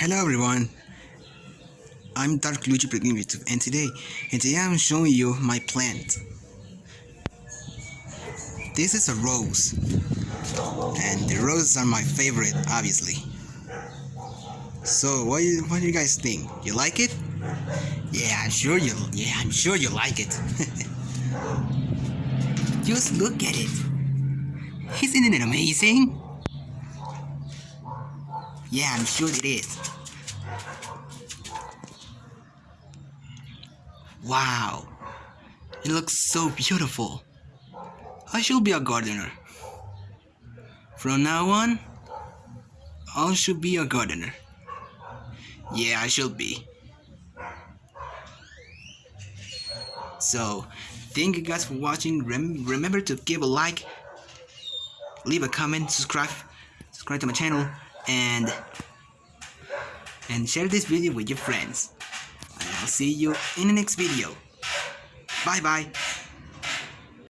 Hello everyone, I'm Dark Luigi Primitive and today, and today I'm showing you my plant. This is a rose, and the roses are my favorite, obviously. So, what do you, what do you guys think? You like it? Yeah, I'm sure you. Yeah, I'm sure you like it. Just look at it. Isn't it amazing? Yeah, I'm sure it is. Wow, it looks so beautiful. I should be a gardener. From now on, I should be a gardener. Yeah, I should be. So, thank you guys for watching. Rem remember to give a like, leave a comment, subscribe, subscribe to my channel, and and share this video with your friends. And I'll see you in the next video. Bye bye.